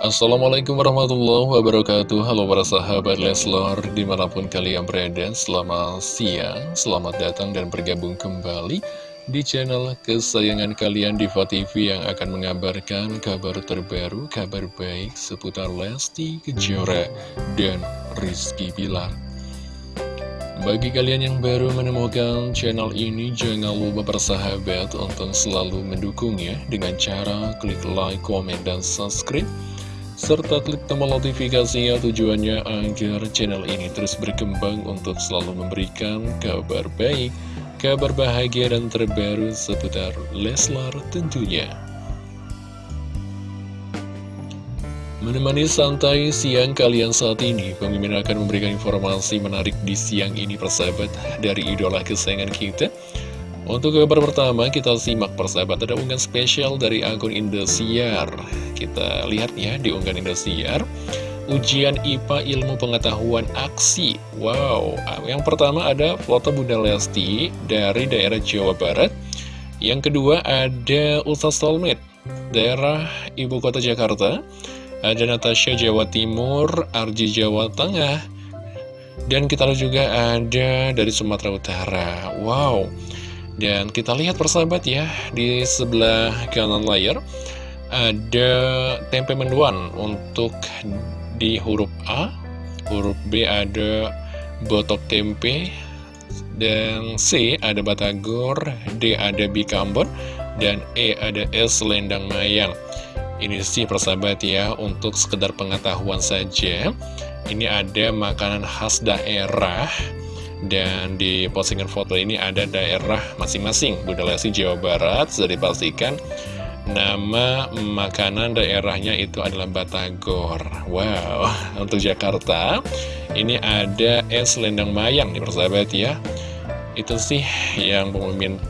Assalamualaikum warahmatullahi wabarakatuh. Halo para sahabat Leslor Di mana pun kalian berada Selamat siang Selamat datang dan bergabung kembali Di channel kesayangan kalian Diva TV Yang akan mengabarkan kabar terbaru Kabar baik seputar Lesti Kejora Dan Rizky Bilar bagi kalian yang baru menemukan channel ini, jangan lupa bersahabat untuk selalu mendukungnya dengan cara klik like, komen, dan subscribe serta klik tombol notifikasinya tujuannya agar channel ini terus berkembang untuk selalu memberikan kabar baik, kabar bahagia dan terbaru seputar Leslar tentunya. Menemani santai siang kalian saat ini, pemimpin akan memberikan informasi menarik di siang ini persahabat dari idola kesayangan kita. Untuk kabar pertama, kita simak persahabat ada unggahan spesial dari akun Indosiar. Kita lihat ya di unggahan Indosiar. Ujian IPA Ilmu Pengetahuan Aksi. Wow, yang pertama ada foto Bunda Lesti dari daerah Jawa Barat. Yang kedua ada Ustaz Solmed, daerah Ibu Kota Jakarta. Ada Natasha Jawa Timur, Arji Jawa Tengah. Dan kita juga ada dari Sumatera Utara. Wow, dan kita lihat persahabat ya, di sebelah kanan layar ada tempe mendoan untuk di huruf A, huruf B ada botok tempe, dan C ada batagor, D ada bikambon, dan E ada es lendang mayang. Ini sih persahabat ya, untuk sekedar pengetahuan saja. Ini ada makanan khas daerah dan di postingan foto ini ada daerah masing-masing Bunda Lesti Jawa Barat Sudah dipastikan Nama makanan daerahnya itu adalah Batagor Wow, untuk Jakarta Ini ada es lendang mayang nih persahabat ya Itu sih yang pemimpin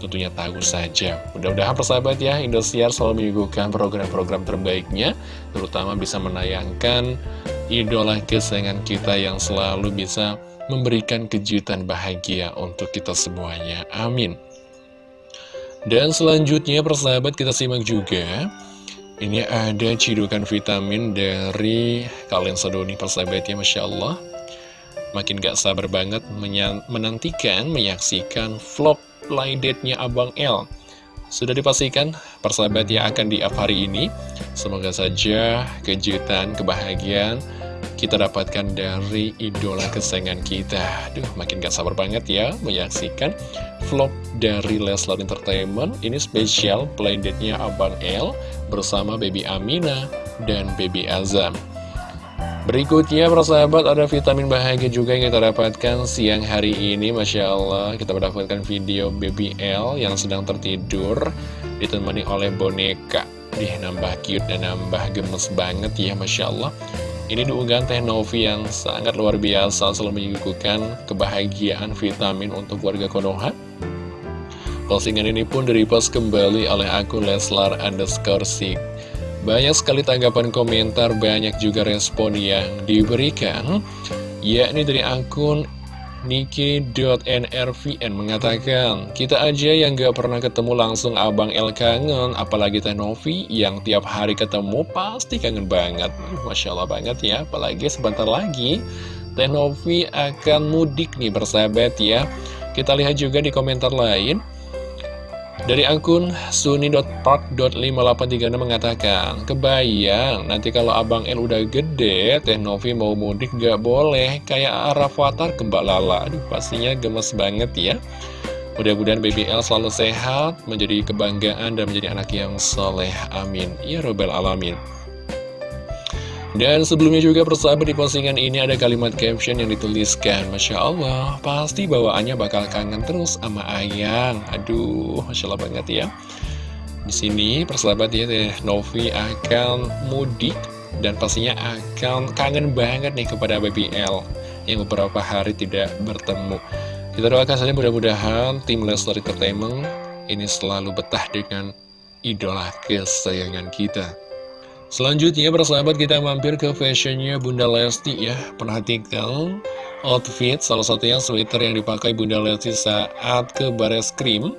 tentunya tahu saja Mudah-mudahan persahabat ya Indosiar selalu menyuguhkan program-program terbaiknya Terutama bisa menayangkan idola kesayangan kita yang selalu bisa memberikan kejutan bahagia untuk kita semuanya. Amin. Dan selanjutnya persahabat kita simak juga Ini ada cidukan vitamin dari kalian sedoni persahabat ya Masya Allah Makin gak sabar banget menantikan, menyaksikan vlog playdate-nya Abang L. Sudah dipastikan persahabat yang akan di up hari ini. Semoga saja kejutan, kebahagiaan kita dapatkan dari idola kesayangan kita. Duh, makin gak sabar banget ya menyaksikan vlog dari Leslar Entertainment. Ini spesial playdate-nya Abang L bersama Baby Amina dan Baby Azam Berikutnya persahabat ada vitamin bahagia juga yang kita dapatkan siang hari ini Masya Allah kita mendapatkan video Baby L yang sedang tertidur Ditemani oleh boneka Dih nambah cute dan nambah gemes banget ya Masya Allah ini diunggah Teh Novi yang sangat luar biasa selalu menyuguhkan kebahagiaan vitamin untuk warga Konoha. Postingan ini pun direpost kembali oleh akun Leslar underscore. Banyak sekali tanggapan komentar, banyak juga respon yang diberikan, yakni dari akun Niki.nrvn mengatakan, kita aja yang gak pernah ketemu langsung Abang El kangen, apalagi Teh Novi yang tiap hari ketemu pasti kangen banget. Masya Allah banget ya, apalagi sebentar lagi Teh Novi akan mudik nih bersahabat ya. Kita lihat juga di komentar lain, dari akun suni.park.5836 mengatakan, Kebayang, nanti kalau Abang L udah gede, Teh Novi mau mudik gak boleh, kayak Rafathar ke Mbak Lala. Aduh, pastinya gemes banget ya. Mudah-mudahan BBL selalu sehat, menjadi kebanggaan dan menjadi anak yang soleh. Amin. Ya Robbal Alamin. Dan sebelumnya juga persahabat di postingan ini ada kalimat caption yang dituliskan Masya Allah, pasti bawaannya bakal kangen terus sama Ayang. Aduh, Masya Allah banget ya. Di sini persahabat ya, Novi akan mudik Dan pastinya akan kangen banget nih kepada BBL Yang beberapa hari tidak bertemu. Kita doakan saja mudah-mudahan tim Leslar Entertainment Ini selalu betah dengan idola kesayangan kita Selanjutnya persahabat kita mampir ke fashionnya Bunda Lesti ya. Perhatikan outfit salah satunya sweater yang dipakai Bunda Lesti saat ke bares krim.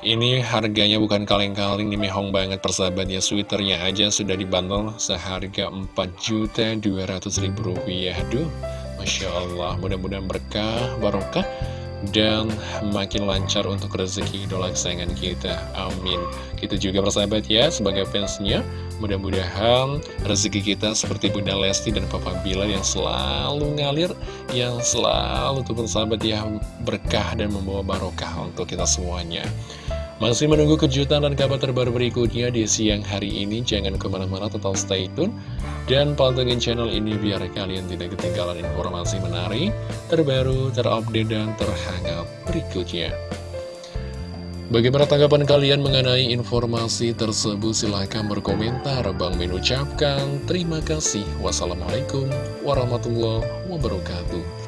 Ini harganya bukan kaleng-kaleng nih mehong banget persahabat ya. Sweaternya aja sudah dibanderol seharga Rp4.200.000 Aduh Masya Allah mudah-mudahan berkah barokah dan makin lancar untuk rezeki idola kesayangan kita. Amin. Kita juga persahabat ya sebagai fansnya. Mudah-mudahan rezeki kita seperti Bunda Lesti dan Papa Bila yang selalu ngalir, yang selalu tuh persahabat ya berkah dan membawa barokah untuk kita semuanya. Masih menunggu kejutan dan kabar terbaru berikutnya di siang hari ini. Jangan ke mana-mana, tetap stay tune. Dan pantengin channel ini biar kalian tidak ketinggalan informasi menarik, terbaru, terupdate, dan terhangat berikutnya. Bagaimana tanggapan kalian mengenai informasi tersebut? Silahkan berkomentar. Bang Min ucapkan terima kasih. Wassalamualaikum warahmatullahi wabarakatuh.